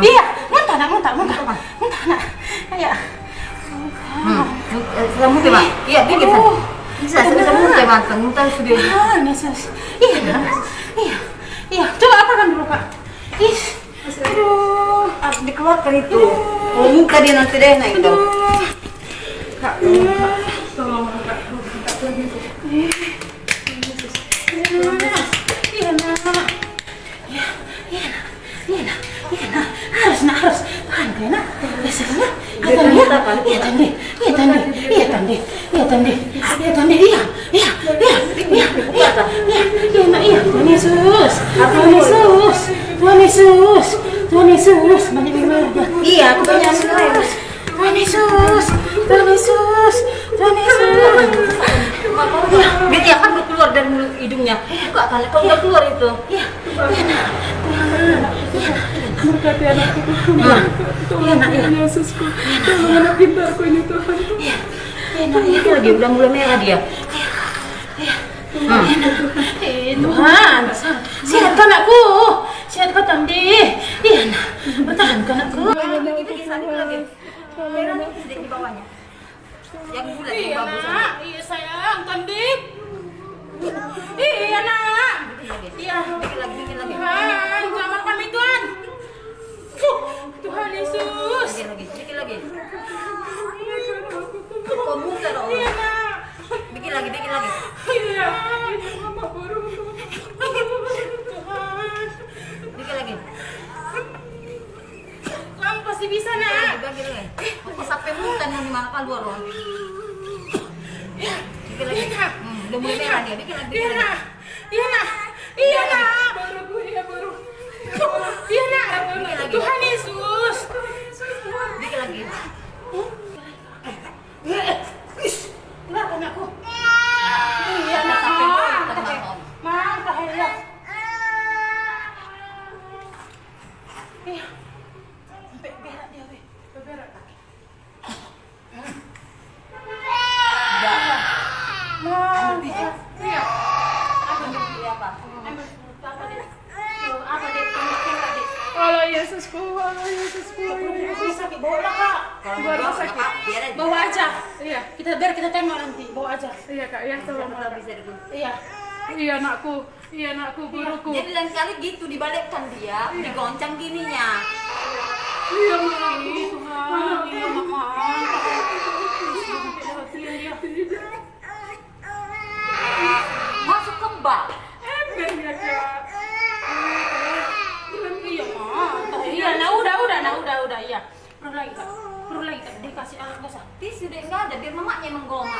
Iya, muntah nak, muntah, muntah, muntah nak. Iya. Kamu coba. Iya, dikit Oh, Bisa, bisa muntah banteng, muntah sudah. Tuhan Yesus. Iya, iya, iya. Coba apakan dulu kak. Ih, aduh. Harus dikeluarkan itu. Oh, muka dia nanti deh naik dong. Kak, tolong kak. Iya nak. Iya, iya nak. Iya nak. Iya nak. Harus nak harus. Tahan kaya nak. Yesus nak. Iya tandi. Iya tandi. Iya tandi. Iya tandi. Iya tandi. Iya tandi. Iya. Iya. Iya. Iya. Iya. Iya. Iya. Iya. Tuhan Yesus. Tuhan Yesus. Tuhan Yesus. Tuhan Yesus. Banyak merah. Iya, aku punya Tuhan Yesus. Tuhan Yesus. Tuhan Yesus. Tuhan Yesus. Dia tiap kan keluar dari mulut hidungnya. Buka kali, kok nggak keluar itu? Iya. Iya nak. Berkati anakku Tuhan. Iya nak. Iya. Yesusku. Tolong anak pintarku ini Tuhan. Iya. Iya nak. Iya. Itu lagi udah mulai merah dia. Eh, Tuhan, sehatkan anakku, sehatkan Tandi. Iya, nak. Bertahankan anakku. Lagi, dikit lagi. Merah sedikit di bawahnya. Yang bulat, Iya, nak. Iya, Pasti bisa, nak. Dibagi lagi. Kok sampai muntah nih gimana keluar loh. Dikit lagi. Udah mulai merah dia. Dikit lagi, Iya, nak. Iya, nak. Iya, nak. Baru gue ya baru. Iya, nak. Dikit lagi. Tuhan Yesus. Dikit lagi. Keluarkan aku. Iya, nak. sampai muntah Bang. Mang, bahaya. Iya. Sampai berak dia, weh. Berak. Mang, iya. Apa nih, pilih apa? Ambil apa deh? Tuh, Apa deh? Kamu Allah Yesusku, Allah Yesusku. Ini sakit bola, Kak. Apa, biar aja. Bawa aja. Iya, Kita biar kita tengok nanti. Bawa aja. iya kak, ya tolong. Iya. Iya anakku, iya anakku, buruku. Jadi lain kali gitu dibalikkan dia, digoncang gininya. sakti sudah enggak ada biar mamanya menggoma.